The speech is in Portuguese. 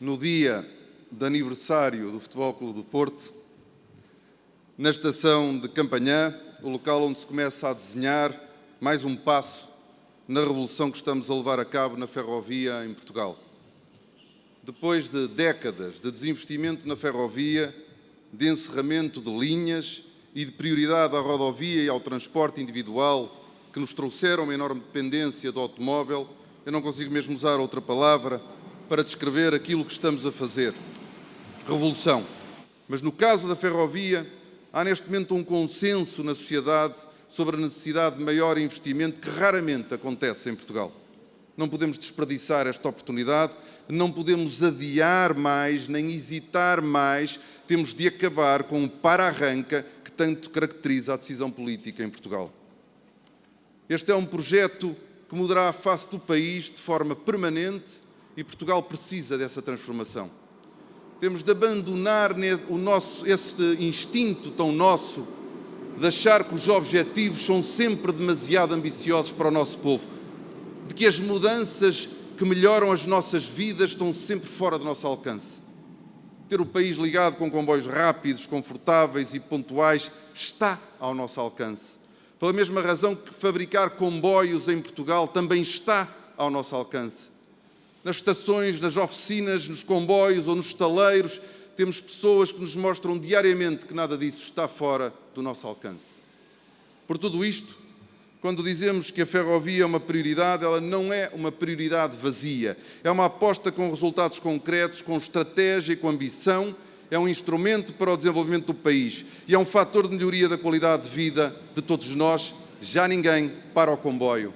no dia de aniversário do Futebol Clube do Porto, na estação de Campanhã, o local onde se começa a desenhar mais um passo na revolução que estamos a levar a cabo na ferrovia em Portugal. Depois de décadas de desinvestimento na ferrovia, de encerramento de linhas e de prioridade à rodovia e ao transporte individual, que nos trouxeram uma enorme dependência do automóvel, eu não consigo mesmo usar outra palavra para descrever aquilo que estamos a fazer. Revolução. Mas no caso da ferrovia, há neste momento um consenso na sociedade sobre a necessidade de maior investimento que raramente acontece em Portugal. Não podemos desperdiçar esta oportunidade, não podemos adiar mais, nem hesitar mais, temos de acabar com o para-arranca que tanto caracteriza a decisão política em Portugal. Este é um projeto que mudará a face do país de forma permanente e Portugal precisa dessa transformação. Temos de abandonar o nosso, esse instinto tão nosso de achar que os objetivos são sempre demasiado ambiciosos para o nosso povo, de que as mudanças que melhoram as nossas vidas estão sempre fora do nosso alcance. Ter o país ligado com comboios rápidos, confortáveis e pontuais está ao nosso alcance. Pela mesma razão que fabricar comboios em Portugal também está ao nosso alcance. Nas estações, nas oficinas, nos comboios ou nos estaleiros, temos pessoas que nos mostram diariamente que nada disso está fora do nosso alcance. Por tudo isto, quando dizemos que a ferrovia é uma prioridade, ela não é uma prioridade vazia. É uma aposta com resultados concretos, com estratégia e com ambição é um instrumento para o desenvolvimento do país e é um fator de melhoria da qualidade de vida de todos nós. Já ninguém para o comboio.